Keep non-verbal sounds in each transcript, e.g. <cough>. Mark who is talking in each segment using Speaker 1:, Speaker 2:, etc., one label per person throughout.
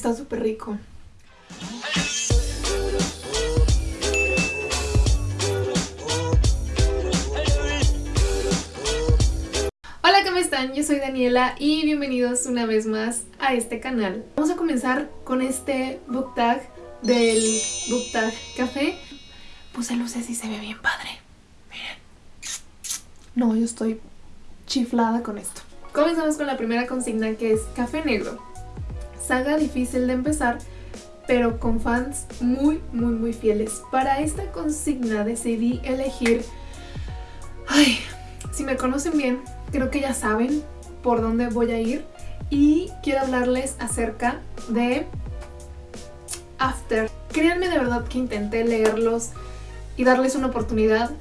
Speaker 1: Está súper rico. Hola, ¿cómo están? Yo soy Daniela y bienvenidos una vez más a este canal. Vamos a comenzar con este book tag del book tag café. Puse luces y se ve bien padre. Miren. No, yo estoy chiflada con esto. Comenzamos con la primera consigna que es café negro. Saga difícil de empezar, pero con fans muy, muy, muy fieles. Para esta consigna decidí elegir... Ay, si me conocen bien, creo que ya saben por dónde voy a ir. Y quiero hablarles acerca de After. Créanme de verdad que intenté leerlos y darles una oportunidad,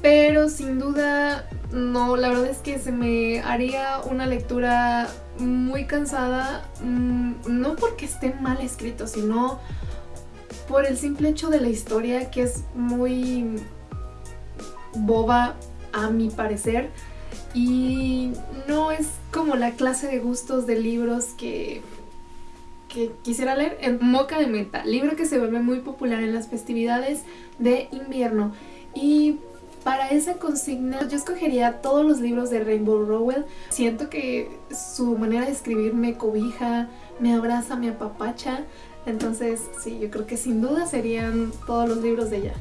Speaker 1: pero sin duda no, la verdad es que se me haría una lectura muy cansada, mm, no porque esté mal escrito, sino por el simple hecho de la historia que es muy boba a mi parecer. Y no es como la clase de gustos de libros que, que quisiera leer. En Moca de Meta, libro que se vuelve muy popular en las festividades de invierno. Y para esa consigna yo escogería todos los libros de Rainbow Rowell. Siento que su manera de escribir me cobija, me abraza, me apapacha. Entonces sí, yo creo que sin duda serían todos los libros de ella.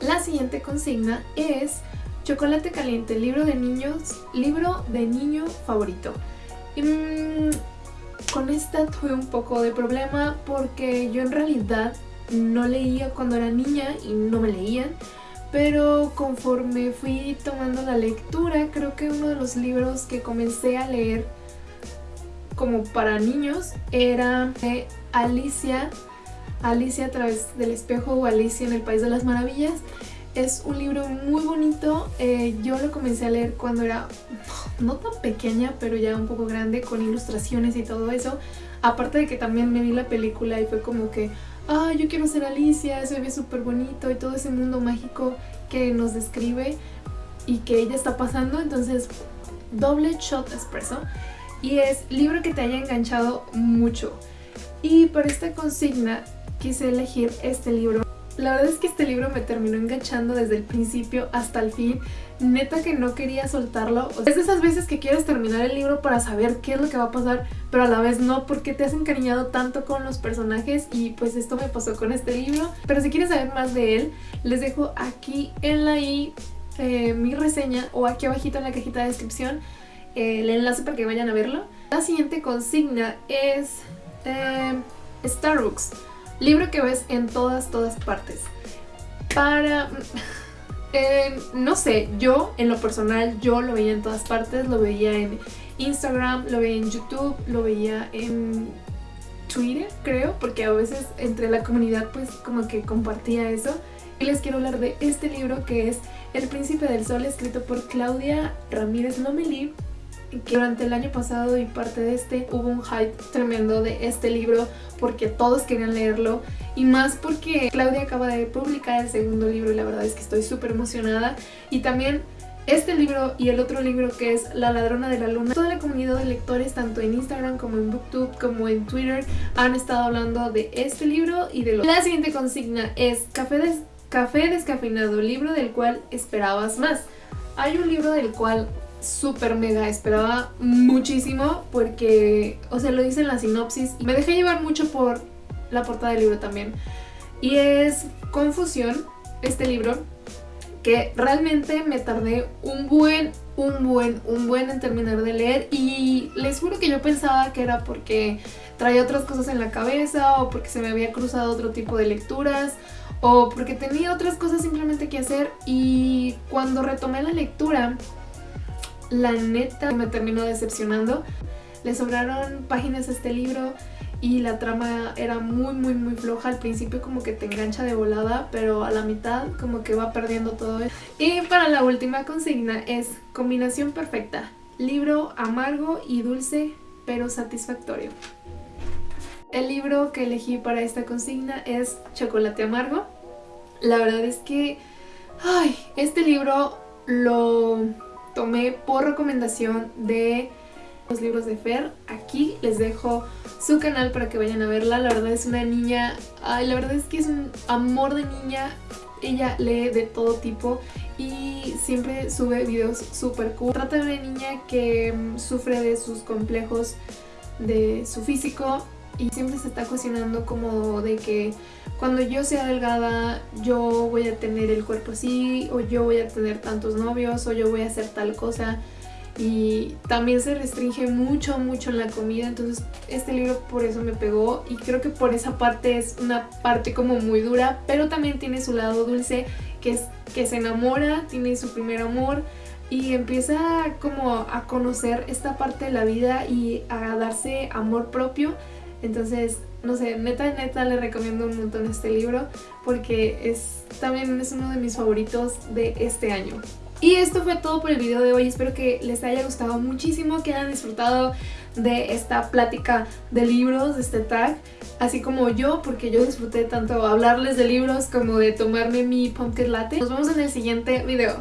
Speaker 1: La siguiente consigna es Chocolate Caliente, libro de niños, libro de niño favorito. Y, mm, con esta tuve un poco de problema porque yo en realidad no leía cuando era niña y no me leían pero conforme fui tomando la lectura, creo que uno de los libros que comencé a leer como para niños era de Alicia, Alicia a través del espejo o Alicia en el País de las Maravillas. Es un libro muy bonito, eh, yo lo comencé a leer cuando era <laughs> no tan pequeña, pero ya un poco grande, con ilustraciones y todo eso. Aparte de que también me vi la película y fue como que, ah, yo quiero ser Alicia, se ve súper bonito y todo ese mundo mágico que nos describe y que ella está pasando, entonces doble shot expreso y es libro que te haya enganchado mucho. Y por esta consigna quise elegir este libro. La verdad es que este libro me terminó enganchando desde el principio hasta el fin. Neta que no quería soltarlo. es de esas veces que quieres terminar el libro para saber qué es lo que va a pasar, pero a la vez no, porque te has encariñado tanto con los personajes y pues esto me pasó con este libro. Pero si quieres saber más de él, les dejo aquí en la i eh, mi reseña o aquí abajito en la cajita de descripción el enlace para que vayan a verlo. La siguiente consigna es eh, Starbucks. Libro que ves en todas, todas partes. Para... <laughs> Eh, no sé, yo en lo personal, yo lo veía en todas partes, lo veía en Instagram, lo veía en YouTube, lo veía en Twitter, creo, porque a veces entre la comunidad pues como que compartía eso. Y les quiero hablar de este libro que es El Príncipe del Sol, escrito por Claudia Ramírez Lomelí que durante el año pasado y parte de este hubo un hype tremendo de este libro porque todos querían leerlo y más porque Claudia acaba de publicar el segundo libro y la verdad es que estoy súper emocionada y también este libro y el otro libro que es La ladrona de la luna. Toda la comunidad de lectores, tanto en Instagram como en Booktube como en Twitter, han estado hablando de este libro y de lo... La siguiente consigna es Café, des... Café descafeinado, libro del cual esperabas más. Hay un libro del cual súper mega esperaba muchísimo porque, o sea, lo dice en la sinopsis y me dejé llevar mucho por la portada del libro también. Y es Confusión, este libro, que realmente me tardé un buen, un buen, un buen en terminar de leer y les juro que yo pensaba que era porque traía otras cosas en la cabeza o porque se me había cruzado otro tipo de lecturas o porque tenía otras cosas simplemente que hacer y cuando retomé la lectura la neta me terminó decepcionando. Le sobraron páginas a este libro y la trama era muy muy muy floja. Al principio como que te engancha de volada, pero a la mitad como que va perdiendo todo. Y para la última consigna es combinación perfecta. Libro amargo y dulce, pero satisfactorio. El libro que elegí para esta consigna es Chocolate Amargo. La verdad es que, ay, este libro lo tomé por recomendación de los libros de Fer. Aquí les dejo su canal para que vayan a verla. La verdad es una niña, ay, la verdad es que es un amor de niña. Ella lee de todo tipo y siempre sube videos súper cool. Trata de una niña que mm, sufre de sus complejos de su físico y siempre se está cuestionando como de que cuando yo sea delgada yo voy a tener el cuerpo así o yo voy a tener tantos novios o yo voy a hacer tal cosa. Y también se restringe mucho, mucho en la comida, entonces este libro por eso me pegó y creo que por esa parte es una parte como muy dura, pero también tiene su lado dulce, que es que se enamora, tiene su primer amor y empieza como a conocer esta parte de la vida y a darse amor propio, entonces no sé, neta, neta le recomiendo un montón este libro porque es también es uno de mis favoritos de este año. Y esto fue todo por el video de hoy, espero que les haya gustado muchísimo, que hayan disfrutado de esta plática de libros, de este tag, así como yo, porque yo disfruté tanto hablarles de libros como de tomarme mi pumpkin latte. Nos vemos en el siguiente video.